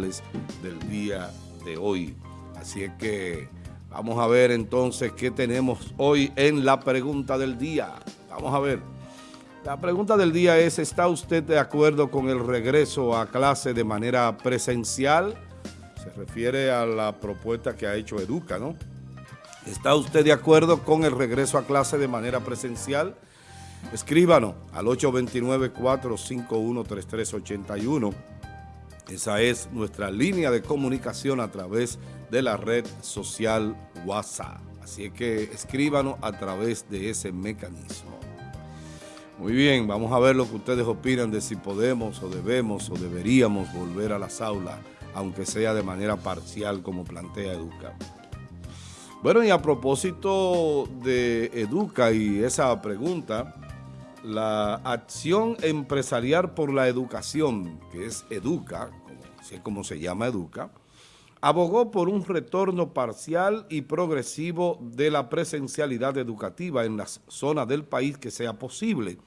del día de hoy. Así es que vamos a ver entonces qué tenemos hoy en la pregunta del día. Vamos a ver. La pregunta del día es, ¿está usted de acuerdo con el regreso a clase de manera presencial? Se refiere a la propuesta que ha hecho Educa, ¿no? ¿Está usted de acuerdo con el regreso a clase de manera presencial? Escríbanos al 829-451-3381. Esa es nuestra línea de comunicación a través de la red social WhatsApp. Así que escríbanos a través de ese mecanismo. Muy bien, vamos a ver lo que ustedes opinan de si podemos o debemos o deberíamos volver a las aulas, aunque sea de manera parcial como plantea Educa. Bueno, y a propósito de Educa y esa pregunta, la acción empresarial por la educación, que es Educa, así es como se llama Educa, abogó por un retorno parcial y progresivo de la presencialidad educativa en las zonas del país que sea posible,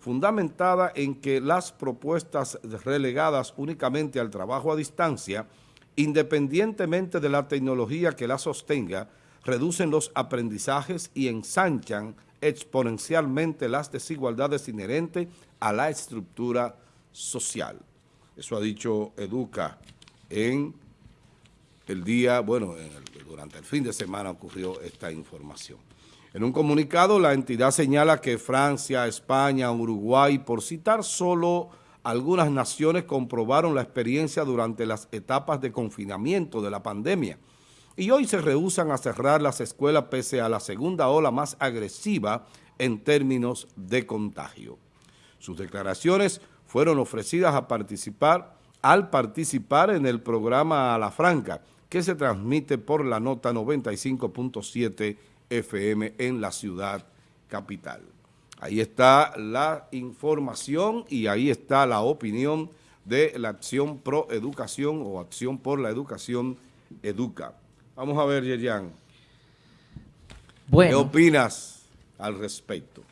fundamentada en que las propuestas relegadas únicamente al trabajo a distancia, independientemente de la tecnología que la sostenga, reducen los aprendizajes y ensanchan exponencialmente las desigualdades inherentes a la estructura social. Eso ha dicho Educa en el día, bueno, durante el fin de semana ocurrió esta información. En un comunicado, la entidad señala que Francia, España, Uruguay, por citar solo algunas naciones, comprobaron la experiencia durante las etapas de confinamiento de la pandemia y hoy se rehusan a cerrar las escuelas pese a la segunda ola más agresiva en términos de contagio. Sus declaraciones fueron ofrecidas a participar al participar en el programa A la Franca, que se transmite por la nota 95.7 FM en la ciudad capital. Ahí está la información y ahí está la opinión de la Acción Pro Educación o Acción por la Educación Educa. Vamos a ver, Yerian. Bueno. ¿Qué opinas al respecto?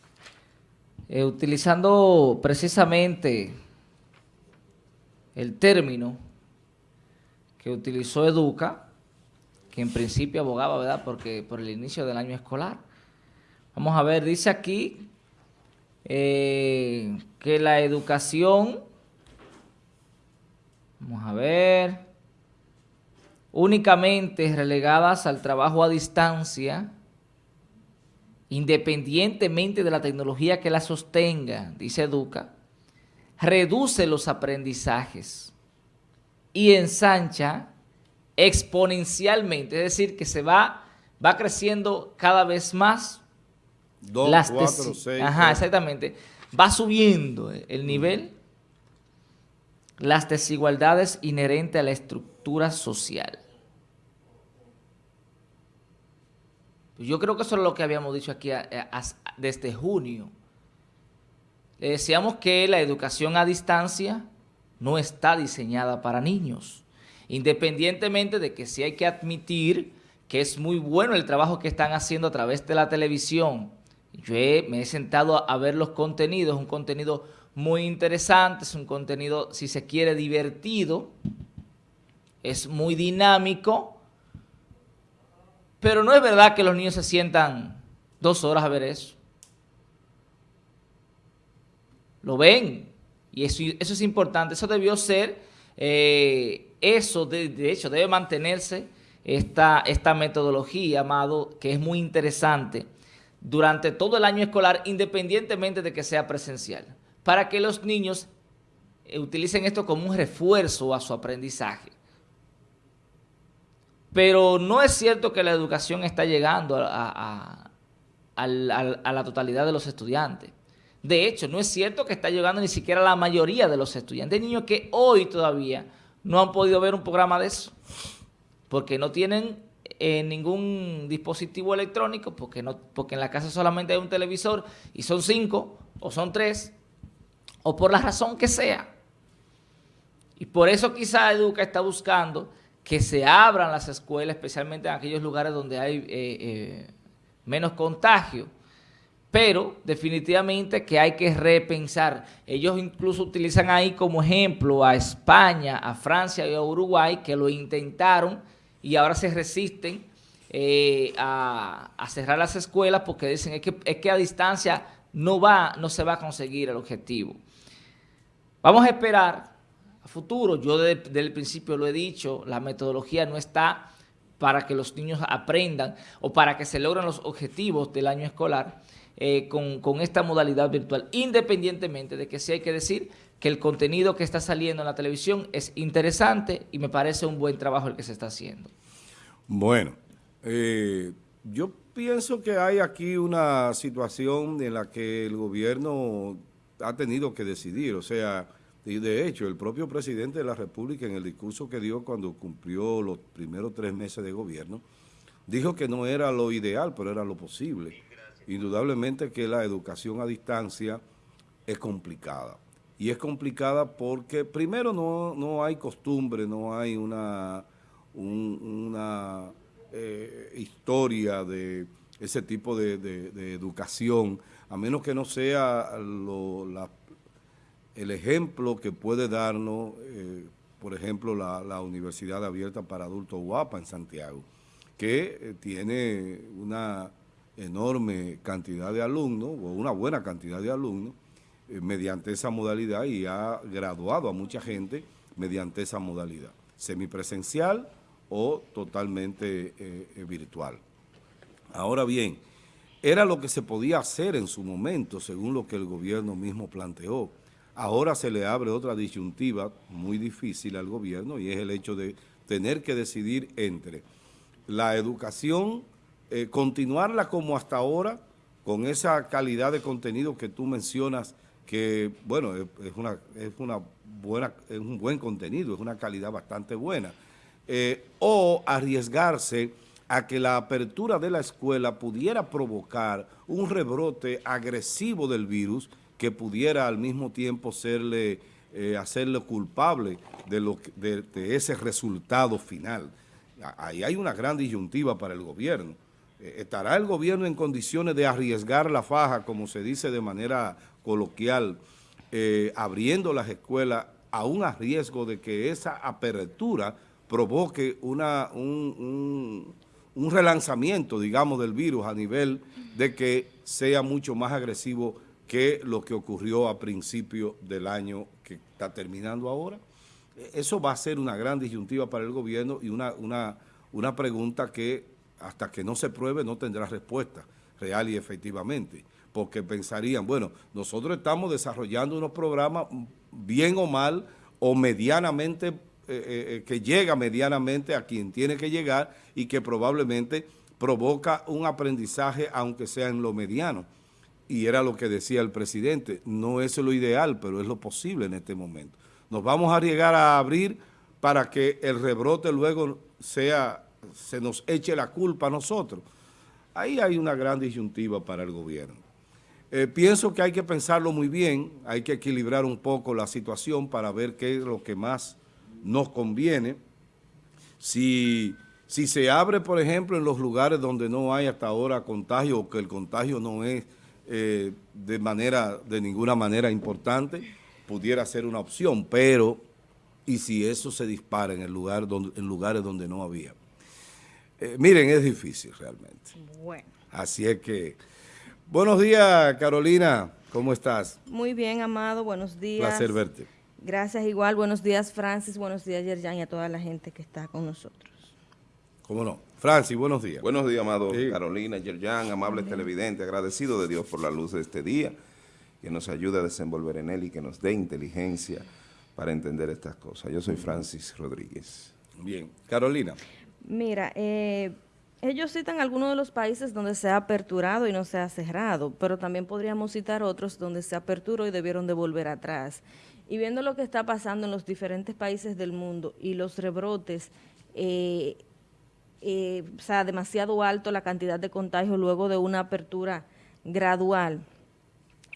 Eh, utilizando precisamente el término que utilizó Educa, que en principio abogaba, ¿verdad?, porque por el inicio del año escolar. Vamos a ver, dice aquí eh, que la educación, vamos a ver, únicamente relegadas al trabajo a distancia, independientemente de la tecnología que la sostenga, dice Educa, reduce los aprendizajes y ensancha exponencialmente, es decir, que se va, va creciendo cada vez más. Dos, las cuatro, seis. Ajá, exactamente. Va subiendo el nivel, las desigualdades inherentes a la estructura social. Yo creo que eso es lo que habíamos dicho aquí desde junio. Le decíamos que la educación a distancia no está diseñada para niños independientemente de que sí hay que admitir que es muy bueno el trabajo que están haciendo a través de la televisión. Yo me he sentado a ver los contenidos, un contenido muy interesante, es un contenido, si se quiere, divertido, es muy dinámico, pero no es verdad que los niños se sientan dos horas a ver eso. Lo ven, y eso, eso es importante, eso debió ser... Eh, eso, de, hecho, debe mantenerse esta, esta metodología, Amado, que es muy interesante durante todo el año escolar, independientemente de que sea presencial, para que los niños eh, utilicen esto como un refuerzo a su aprendizaje. Pero no es cierto que la educación está llegando a, la totalidad de los estudiantes. De hecho, no es cierto que está llegando ni siquiera a la mayoría de los estudiantes. Hay niños que hoy todavía no han podido ver un programa de eso, porque no tienen eh, ningún dispositivo electrónico, porque, no, porque en la casa solamente hay un televisor y son cinco o son tres, o por la razón que sea. Y por eso quizá Educa está buscando que se abran las escuelas, especialmente en aquellos lugares donde hay eh, eh, menos contagio, pero definitivamente que hay que repensar. Ellos incluso utilizan ahí como ejemplo a España, a Francia y a Uruguay, que lo intentaron y ahora se resisten eh, a, cerrar las escuelas porque dicen que, es que a distancia no, va, no se va a conseguir el objetivo. Vamos a esperar futuro. Yo desde, el principio lo he dicho, la metodología no está para que los niños aprendan o para que se logren los objetivos del año escolar eh, con, con, esta modalidad virtual, independientemente de que sí hay que decir que el contenido que está saliendo en la televisión es interesante y me parece un buen trabajo el que se está haciendo. Bueno, eh, yo pienso que hay aquí una situación en la que el gobierno ha tenido que decidir, o sea, y de hecho el propio presidente de la República en el discurso que dio cuando cumplió los primeros tres meses de gobierno, dijo que no era lo ideal, pero era lo posible. Indudablemente que la educación a distancia es complicada. Y es complicada porque primero no, no hay costumbre, no hay una, una eh, historia de ese tipo de, educación, a menos que no sea el ejemplo que puede darnos, eh, por ejemplo, la, Universidad Abierta para Adultos Guapa en Santiago, que eh, tiene una enorme cantidad de alumnos, o una buena cantidad de alumnos, mediante esa modalidad y ha graduado a mucha gente mediante esa modalidad, semipresencial o totalmente eh, eh, virtual. Ahora bien, era lo que se podía hacer en su momento, según lo que el gobierno mismo planteó. Ahora se le abre otra disyuntiva muy difícil al gobierno y es el hecho de tener que decidir entre la educación, eh, continuarla como hasta ahora, con esa calidad de contenido que tú mencionas, que, bueno, es, una, es, una buena, es un buen contenido, es una calidad bastante buena, eh, o arriesgarse a que la apertura de la escuela pudiera provocar un rebrote agresivo del virus que pudiera al mismo tiempo serle, eh, hacerle culpable de, lo, de, ese resultado final. Ahí hay una gran disyuntiva para el gobierno. Eh, ¿Estará el gobierno en condiciones de arriesgar la faja, como se dice de manera coloquial, abriendo las escuelas a un riesgo de que esa apertura provoque una, un, relanzamiento, digamos, del virus a nivel de que sea mucho más agresivo que lo que ocurrió a principio del año que está terminando ahora. Eso va a ser una gran disyuntiva para el gobierno y una, una, una pregunta que hasta que no se pruebe no tendrá respuesta real y efectivamente, porque pensarían, bueno, nosotros estamos desarrollando unos programas bien o mal o medianamente eh, eh, eh, que llega medianamente a quien tiene que llegar y que probablemente provoca un aprendizaje, aunque sea en lo mediano. Y era lo que decía el presidente, no es lo ideal, pero es lo posible en este momento. Nos vamos a arriesgar a abrir para que el rebrote luego sea, se nos eche la culpa a nosotros. Ahí hay una gran disyuntiva para el gobierno. pienso que hay que pensarlo muy bien, hay que equilibrar un poco la situación para ver qué es lo que más nos conviene. Si, si se abre, por ejemplo, en los lugares donde no hay hasta ahora contagio o que el contagio no es eh, de manera de ninguna manera importante, pudiera ser una opción, pero y si eso se dispara en, el lugar donde, en lugares donde no había. Eh, miren, es difícil realmente. Bueno. Así es que... Buenos días, Carolina. ¿Cómo estás? Muy bien, Amado. Buenos días. Placer verte. Gracias igual. Buenos días, Francis. Buenos días, Yerjan, y a toda la gente que está con nosotros. ¿Cómo no? Francis, buenos días. Buenos días, amado Carolina, Yerjan, amables televidentes. Agradecido de Dios por la luz de este día, que nos ayude a desenvolver en él y que nos dé inteligencia para entender estas cosas. Yo soy Francis Rodríguez. Bien. Carolina. Mira, eh, ellos citan algunos de los países donde se ha aperturado y no se ha cerrado, pero también podríamos citar otros donde se aperturó y debieron de volver atrás. Y viendo lo que está pasando en los diferentes países del mundo y los rebrotes, eh, eh, o sea, demasiado alto la cantidad de contagios luego de una apertura gradual.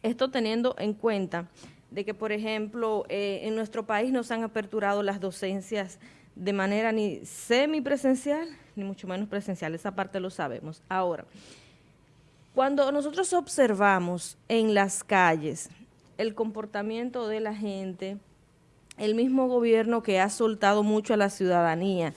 Esto teniendo en cuenta de que, por ejemplo, eh, en nuestro país no se han aperturado las docencias de manera ni semipresencial, ni mucho menos presencial, esa parte lo sabemos. Ahora, Cuando nosotros observamos en las calles el comportamiento de la gente, el mismo gobierno que ha soltado mucho a la ciudadanía,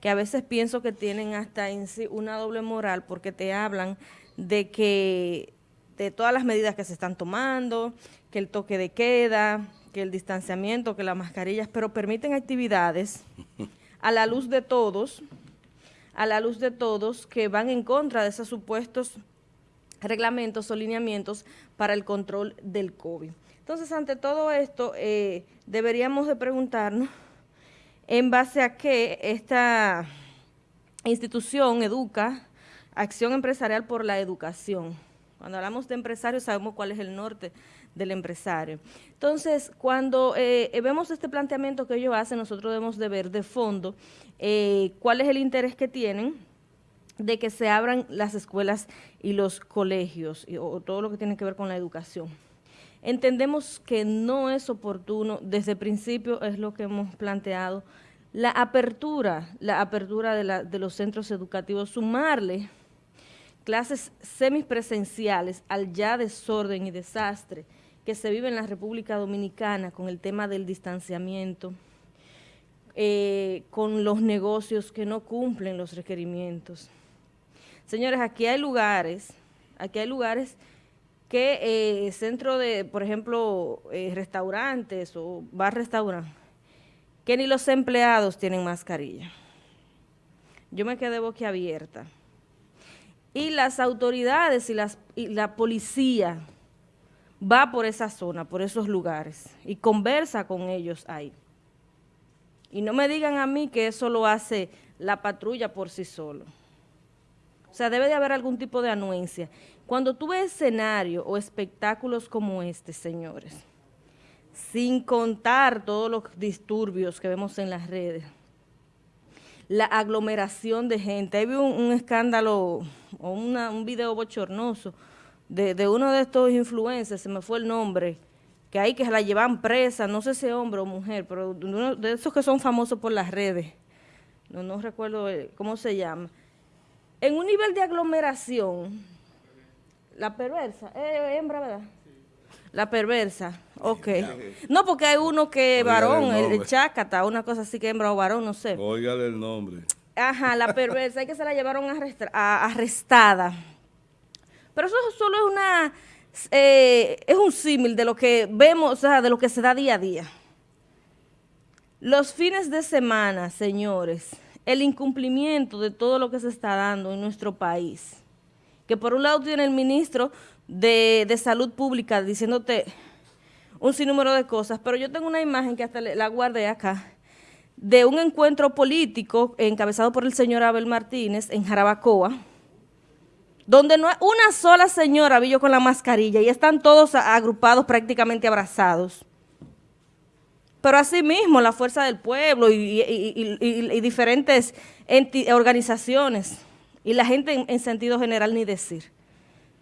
que a veces pienso que tienen hasta en sí una doble moral porque te hablan de que de todas las medidas que se están tomando, que el toque de queda, que el distanciamiento, que las mascarillas, pero permiten actividades a la luz de todos, a la luz de todos que van en contra de esos supuestos reglamentos o lineamientos para el control del COVID. Entonces, ante todo esto, eh, deberíamos de preguntarnos en base a qué esta institución educa acción empresarial por la educación. Cuando hablamos de empresarios sabemos cuál es el norte del empresario. Entonces, cuando eh, vemos este planteamiento que ellos hacen, nosotros debemos de ver de fondo eh, cuál es el interés que tienen de que se abran las escuelas y los colegios o todo lo que tiene que ver con la educación. Entendemos que no es oportuno, desde el principio es lo que hemos planteado, la apertura, la apertura de, de los centros educativos, sumarle clases semipresenciales al ya desorden y desastre que se vive en la República Dominicana con el tema del distanciamiento, eh, con los negocios que no cumplen los requerimientos. Señores, aquí hay lugares, aquí hay lugares que eh, centro de, por ejemplo, eh, restaurantes o bar-restaurante, que ni los empleados tienen mascarilla. Yo me quedé boquiabierta. Y las autoridades y, y la policía va por esa zona, por esos lugares, y conversa con ellos ahí. Y no me digan a mí que eso lo hace la patrulla por sí solo. O sea, debe de haber algún tipo de anuencia. Cuando tú ves escenarios o espectáculos como este, señores, sin contar todos los disturbios que vemos en las redes, la aglomeración de gente. Ahí vi un, escándalo o un video bochornoso de, uno de estos influencers, se me fue el nombre, que hay que la llevan presa, no sé si hombre o mujer, pero de, uno de esos que son famosos por las redes, no, no recuerdo eh, cómo se llama. En un nivel de aglomeración, la perversa, eh, hembra, ¿verdad? La perversa, ok. No, porque hay uno que es varón, el, chácata, una cosa así que hembra o varón, no sé. Óigale el nombre. Ajá, la perversa, hay que se la llevaron arrestada pero eso solo es una eh, es un símil de lo que vemos, o sea, de lo que se da día a día. Los fines de semana, señores, el incumplimiento de todo lo que se está dando en nuestro país, que por un lado tiene el ministro de, de Salud Pública diciéndote un sinnúmero de cosas, pero yo tengo una imagen que hasta la guardé acá, de un encuentro político encabezado por el señor Abel Martínez en Jarabacoa, donde no hay una sola señora vi yo con la mascarilla y están todos agrupados prácticamente abrazados. Pero asimismo la fuerza del pueblo y, diferentes organizaciones y la gente en, sentido general ni decir.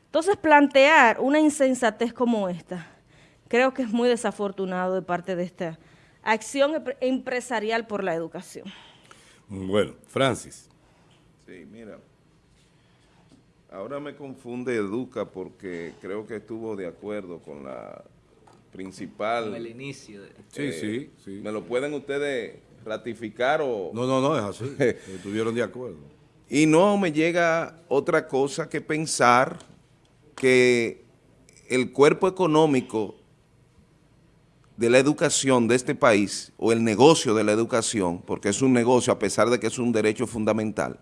Entonces plantear una insensatez como esta creo que es muy desafortunado de parte de esta acción empresarial por la educación. Bueno, Francis. Sí, mira, Ahora me confunde Educa porque creo que estuvo de acuerdo con la principal... Con el inicio. sí, eh, sí, sí. ¿Me lo pueden ustedes ratificar o...? No, no, no, es así. Estuvieron de acuerdo. Y no me llega otra cosa que pensar que el cuerpo económico de la educación de este país, o el negocio de la educación, porque es un negocio a pesar de que es un derecho fundamental,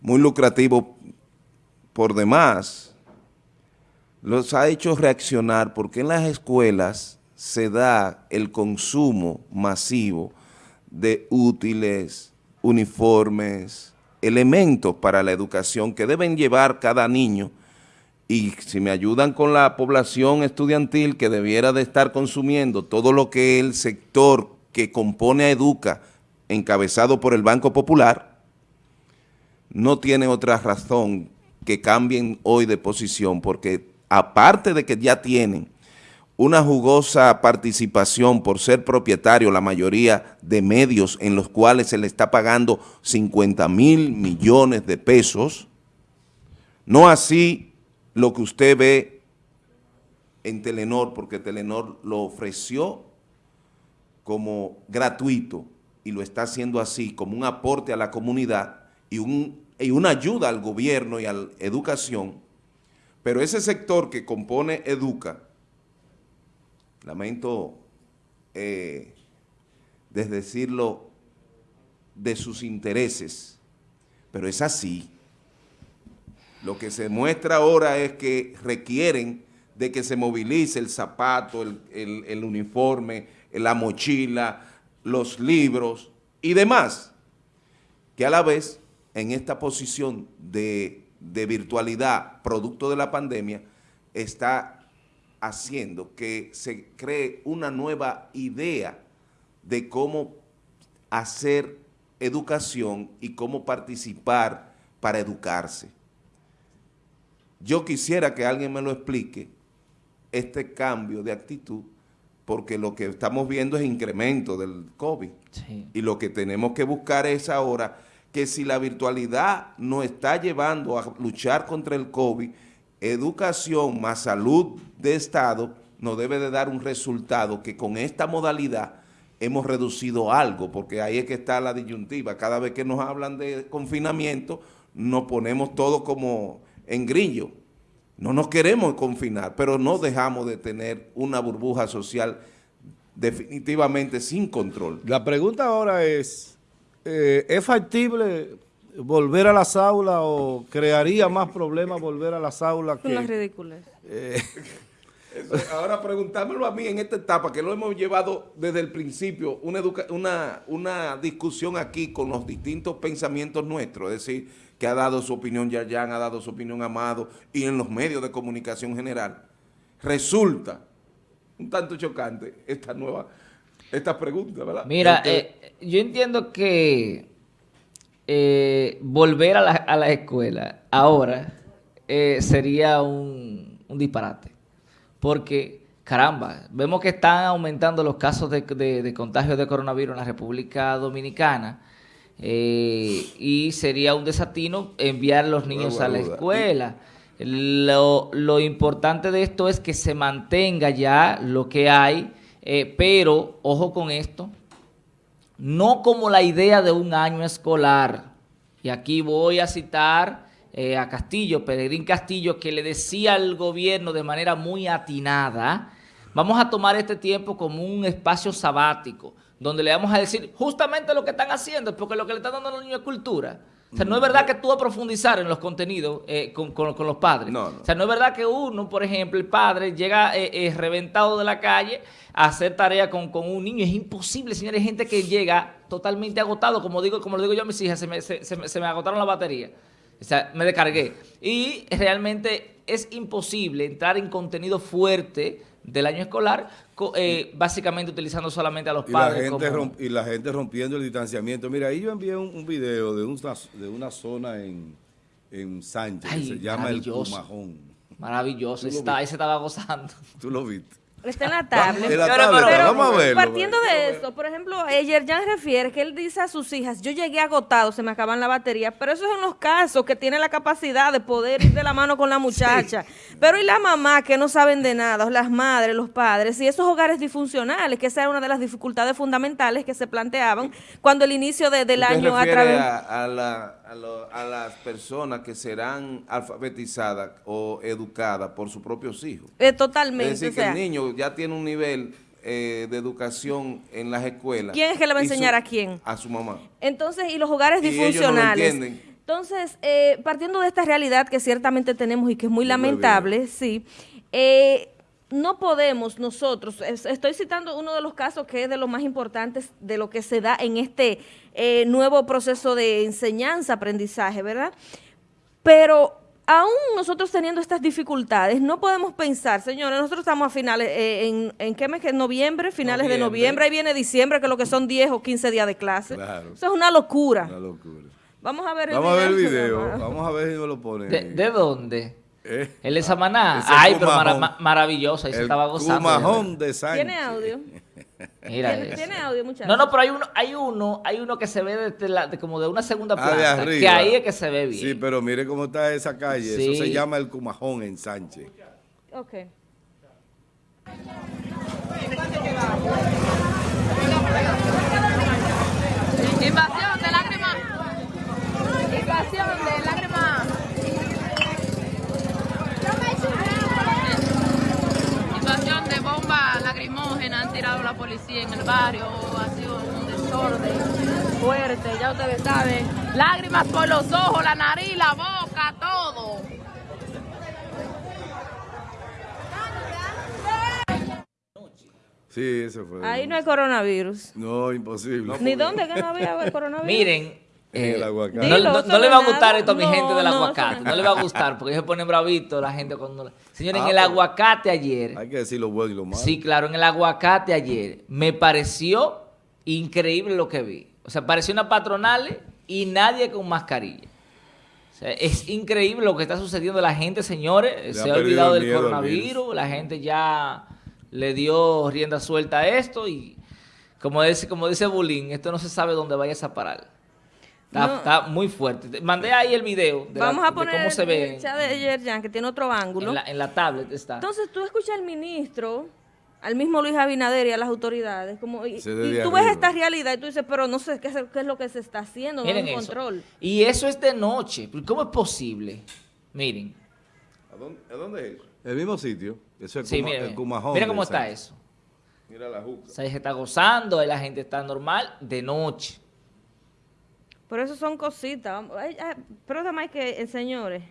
muy lucrativo por demás, los ha hecho reaccionar porque en las escuelas se da el consumo masivo de útiles, uniformes, elementos para la educación que deben llevar cada niño. Y si me ayudan con la población estudiantil que debiera de estar consumiendo todo lo que el sector que compone a Educa, encabezado por el Banco Popular, no tiene otra razón que cambien hoy de posición, porque aparte de que ya tienen una jugosa participación por ser propietario la mayoría de medios en los cuales se le está pagando 50 mil millones de pesos, No así lo que usted ve en Telenor, porque Telenor lo ofreció como gratuito y lo está haciendo así, como un aporte a la comunidad y, un, y una ayuda al gobierno y a la educación, pero ese sector que compone Educa, lamento eh, desdecirlo de sus intereses, pero es así. Lo que se muestra ahora es que requieren de que se movilice el zapato, el, uniforme, la mochila, los libros y demás, que a la vez en esta posición de virtualidad producto de la pandemia está haciendo que se cree una nueva idea de cómo hacer educación y cómo participar para educarse. Yo quisiera que alguien me lo explique, este cambio de actitud, porque lo que estamos viendo es incremento del COVID. Y lo que tenemos que buscar es ahora que si la virtualidad nos está llevando a luchar contra el COVID, educación más salud de Estado nos debe de dar un resultado que con esta modalidad hemos reducido algo, porque ahí es que está la disyuntiva. Cada vez que nos hablan de confinamiento, nos ponemos todo como en grillo. No nos queremos confinar, pero no dejamos de tener una burbuja social definitivamente sin control. La pregunta ahora es, eh, ¿es factible volver a las aulas o crearía más problemas volver a las aulas? Son las ridículas. Eh, ahora preguntármelo a mí en esta etapa, que lo hemos llevado desde el principio, una, una, una discusión aquí con los distintos pensamientos nuestros, es decir, que ha dado su opinión Yayan, ha dado su opinión Amado, y en los medios de comunicación general, resulta un tanto chocante esta nueva, esta pregunta, ¿verdad? Mira, eh, yo entiendo que eh, volver a la, a la, escuela ahora eh, sería un, un, disparate, porque, caramba, vemos que están aumentando los casos de, de, de contagio de coronavirus en la República Dominicana, eh, y sería un desatino enviar a los niños a la escuela. Lo, lo, importante de esto es que se mantenga ya lo que hay, pero, ojo con esto, no como la idea de un año escolar. Y aquí voy a citar eh, a Castillo, Peregrín Castillo, que le decía al gobierno de manera muy atinada, vamos a tomar este tiempo como un espacio sabático, donde le vamos a decir justamente lo que están haciendo, porque lo que le están dando a los niños es cultura. O sea, no es verdad que tú a profundizar en los contenidos eh, con, con, con, los padres. No, no. O sea, no es verdad que uno, por ejemplo, el padre llega eh, eh, reventado de la calle a hacer tarea con, con, un niño. Es imposible, señores. Hay gente que llega totalmente agotado. Como digo como lo digo yo a mis hijas, se me, se, se, se me agotaron la batería. O sea, me descargué. Y realmente es imposible entrar en contenido fuerte del año escolar, eh, básicamente utilizando solamente a los y padres. La gente como... y la gente rompiendo el distanciamiento. Mira, ahí yo envié un, un video de una, de una zona en, en Sánchez Ay, que se llama El Cumajón. Maravilloso, está, ahí se estaba gozando. Tú lo viste. Está en la tablet. En la tablet, pero, vamos a verlo. Partiendo de eso, por ejemplo, Yerjan refiere que él dice a sus hijas, yo llegué agotado, se me acaban la batería, pero esos son los casos que tiene la capacidad de poder ir de la mano con la muchacha. Sí. Pero y la mamá que no saben de nada, o las madres, los padres, y esos hogares disfuncionales, que esa era una de las dificultades fundamentales que se planteaban cuando el inicio de, del año a través... A, a, la, a, lo, a las personas que serán alfabetizadas o educadas por sus propios hijos. Eh, totalmente. Es decir, que sea, el niño ya tiene un nivel eh, de educación en las escuelas. ¿Quién es que le va a enseñar su, a quién? A su mamá. Entonces, y los hogares y disfuncionales. Ellos no lo Entonces, eh, partiendo de esta realidad que ciertamente tenemos y que es muy, muy lamentable, bien. sí, eh, no podemos nosotros, estoy citando uno de los casos que es de los más importantes de lo que se da en este eh, nuevo proceso de enseñanza-aprendizaje, ¿verdad? Pero aún nosotros teniendo estas dificultades, no podemos pensar, señores, nosotros estamos a finales, eh, en, ¿en qué mes? ¿En noviembre? Finales noviembre. de noviembre, ahí viene diciembre, que es lo que son 10 o 15 días de clase. Claro. Eso es una locura. Una locura. Vamos a ver el Vamos video. a ver el video, vamos a ver si me lo ponen. ¿De, ¿de dónde? ¿Eh? El de Samaná. Ay, pero mara maravilloso, ahí se estaba gozando. Cumajón de Sánchez. ¿Tiene audio? Mira ¿Tiene, eso. tiene audio, muchachos? No, no, pero hay uno, hay uno, hay uno que se ve desde la- de como de una segunda Ah, de planta, arriba. que ahí es que se ve bien. Sí, pero mire cómo está esa calle. Sí. Eso se llama el Cumajón en Sánchez. Ok. Invasión de lágrimas. Invasión de lágrimas. Invasión de bomba lacrimógena han tirado la policía en el barrio. Ha sido un desorden fuerte, ya ustedes saben. Lágrimas por los ojos, la nariz, la boca, todo. Sí, ese fue. Ahí no hay coronavirus. No, imposible. ¿Ni dónde que no había coronavirus? Miren, eh, aguacate. no, Dilo, no- eso no le va a gustar esto a mi No, gente del aguacate, no le va a gustar porque ellos se ponen bravitos la gente cuando... Señores, en Ah, el pero- aguacate ayer, Hay que decir lo bueno y lo malo. sí, claro, en el aguacate ayer, me pareció increíble lo que vi. O sea, pareció una patronal y nadie con mascarilla. O sea, es increíble lo que está sucediendo. La gente, señores, Le se ha olvidado el del miedo coronavirus. La gente ya le dio rienda suelta a esto y como dice, como dice Bulín, esto no se sabe dónde vayas a parar. Está, No. está muy fuerte. Te- Mandé ahí el video de, la- Vamos a de poner cómo se el ve chat de Yerjan, que tiene otro ángulo. en la, en la tablet. Está. Entonces tú escuchas al ministro, al mismo Luis Abinader y a las autoridades, como, y, y tú ves esta realidad y tú dices, pero no sé qué, es- qué es lo que se está haciendo, no hay Miren un eso. control. Y eso es de noche. ¿Cómo es posible? Miren. ¿A dónde, a dónde es eso? El mismo sitio. Eso es Sí, mira, el mira. Cumajón. Mira de cómo está eso. Mira la juca. O sea, se está gozando, ahí la gente está normal de noche. Por eso son cositas. Pero además que, eh, señores,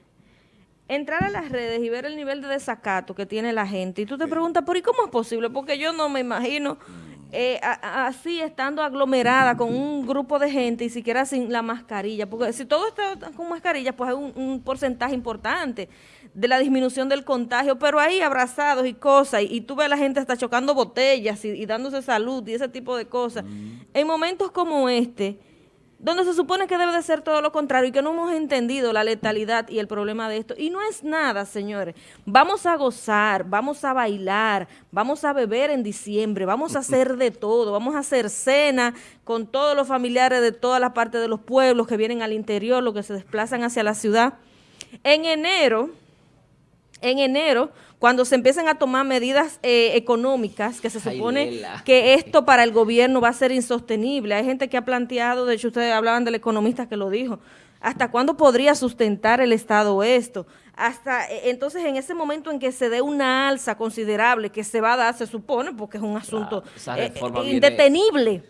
entrar a las redes y ver el nivel de desacato que tiene la gente, y tú te preguntas, ¿por y cómo es posible? Porque yo no me imagino eh, a- a- así estando aglomerada con un grupo de gente y siquiera sin la mascarilla. Porque si todo está con mascarilla, pues hay un, un porcentaje importante de la disminución del contagio, pero ahí abrazados y cosas, y, y tú ves a la gente hasta chocando botellas y, y dándose salud y ese tipo de cosas. En momentos como este, donde se supone que debe de ser todo lo contrario y que no hemos entendido la letalidad y el problema de esto. Y no es nada, señores. Vamos a gozar, vamos a bailar, vamos a beber en diciembre, vamos a hacer de todo, vamos a hacer cena con todos los familiares de todas las partes de los pueblos que vienen al interior, los que se desplazan hacia la ciudad. En enero, en enero, cuando se empiezan a tomar medidas eh, económicas, que se supone que esto para el gobierno va a ser insostenible. Hay gente que ha planteado, de hecho ustedes hablaban del economista que lo dijo, ¿hasta cuándo podría sustentar el Estado esto? Hasta eh, entonces en ese momento en que se dé una alza considerable que se va a dar, se supone, porque es un asunto eh, viene- indetenible.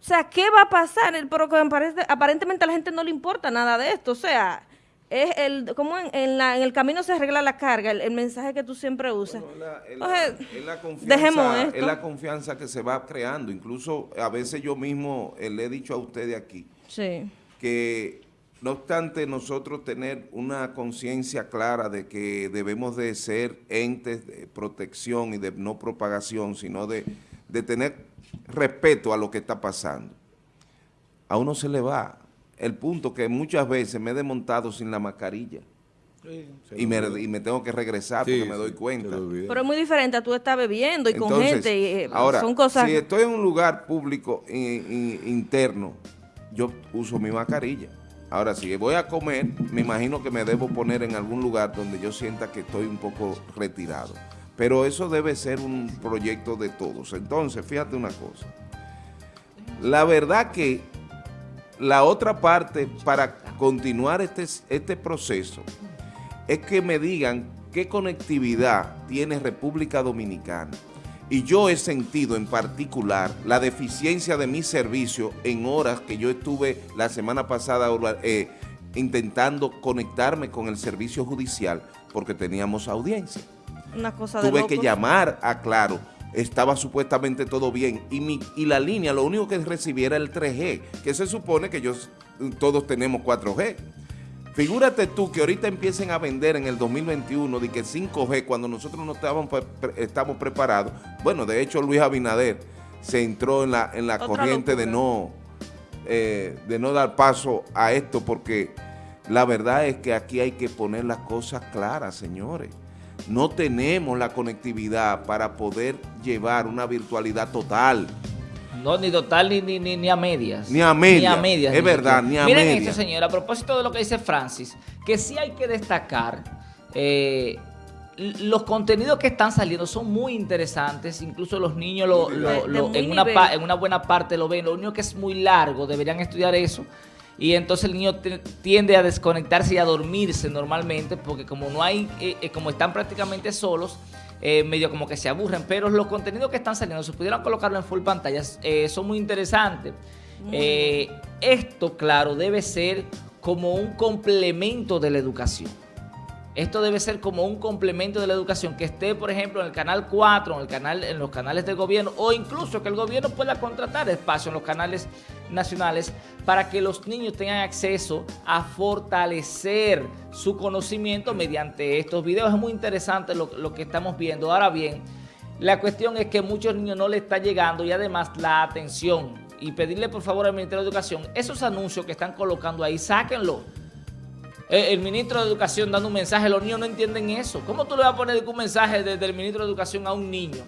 O sea, ¿qué va a pasar? Pero que aparente- aparentemente a la gente no le importa nada de esto. O sea, es el como en, en la- en el camino se arregla la carga, el, el mensaje que tú siempre usas. Bueno, es la- O sea, confianza, dejemos es esto. la confianza que se va creando. Incluso a veces yo mismo eh, le he dicho a ustedes aquí Sí. que no obstante nosotros tener una conciencia clara de que debemos de ser entes de protección y de no propagación, sino de, de tener respeto a lo que está pasando, a uno se le va el punto que muchas veces me he desmontado sin la mascarilla y me, y me tengo que regresar Sí, porque me doy cuenta. Pero es muy diferente a tú estar bebiendo y con gente. y, eh, ahora, son cosas. si estoy en un lugar público in- in- interno, yo uso mi mascarilla. Ahora, si voy a comer, me imagino que me debo poner en algún lugar donde yo sienta que estoy un poco retirado. Pero eso debe ser un proyecto de todos. Entonces, fíjate una cosa. La verdad que la otra parte para continuar este, este proceso es que me digan qué conectividad tiene República Dominicana. Y yo he sentido en particular la deficiencia de mi servicio en horas que yo estuve la semana pasada eh, intentando conectarme con el servicio judicial porque teníamos audiencia. Una cosa de Tuve que llamar a Claro, estaba supuestamente todo bien y, mi, y la línea lo único que recibiera era el 3G, que se supone que ellos, todos tenemos 4G. Figúrate tú que ahorita empiecen a vender en el 2021 de que 5G cuando nosotros no estábamos, estamos preparados. Bueno, de hecho Luis Abinader se entró en la, en la Otra corriente de no, eh, de no dar paso a esto porque la verdad es que aquí hay que poner las cosas claras, señores. No tenemos la conectividad para poder llevar una virtualidad total. No, ni total ni, ni, ni, ni a medias. Ni a medias. Ni a medias. Es ni verdad, ni a Miren medias. esto, señor, a propósito de lo que dice Francis, que sí hay que destacar, eh, los contenidos que están saliendo son muy interesantes, incluso los niños lo- en, una pa- en una buena parte lo ven, lo único que es muy largo, deberían estudiar eso. Y entonces el niño tiende a desconectarse y a dormirse normalmente, porque como no hay, eh, eh, como están prácticamente solos, eh, medio como que se aburren, pero los contenidos que están saliendo, si pudieran colocarlo en full pantalla, eh, son muy interesantes. Esto, claro, debe ser como un complemento de la educación. Esto debe ser como un complemento de la educación que esté, por ejemplo, en el canal 4, en el canal, en los canales del gobierno, o incluso que el gobierno pueda contratar espacio en los canales nacionales para que los niños tengan acceso a fortalecer su conocimiento mediante estos videos. Es muy interesante lo, lo que estamos viendo. Ahora bien, la cuestión es que muchos niños no le está llegando y además la atención. Y pedirle por favor al Ministerio de Educación, esos anuncios que están colocando ahí, sáquenlo. El ministro de Educación dando un mensaje, los niños no entienden eso. ¿Cómo tú le vas a poner un mensaje desde el ministro de Educación a un niño?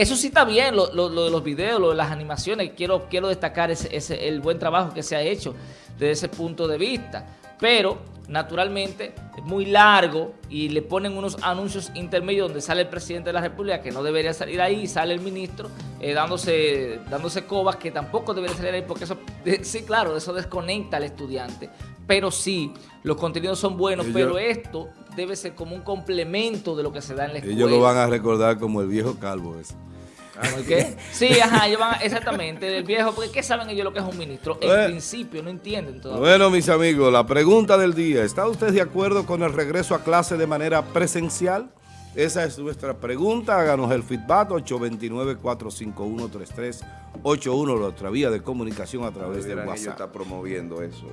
Eso sí está bien, lo, lo- lo de los videos, lo de las animaciones. Quiero, quiero destacar ese, ese- el buen trabajo que se ha hecho desde ese punto de vista. Pero, naturalmente, es muy largo y le ponen unos anuncios intermedios donde sale el presidente de la República, que no debería salir ahí, sale el ministro eh, dándose, dándose cobas, que tampoco debería salir ahí, porque eso, eh, sí, claro, eso desconecta al estudiante. Pero sí, los contenidos son buenos, pero esto debe ser como un complemento de lo que se da en la escuela. Ellos lo van a recordar como el viejo calvo ese. ¿Por qué? Sí, ajá, ellos van a- exactamente, el viejo, porque ¿qué saben ellos lo que es un ministro? En principio no entienden todavía. Bueno, mis amigos, la pregunta del día. ¿Está usted de acuerdo con el regreso a clase de manera presencial? Esa es nuestra pregunta. Háganos el feedback 829-451-3381, nuestra vía de comunicación a través de WhatsApp. estar promoviendo eso.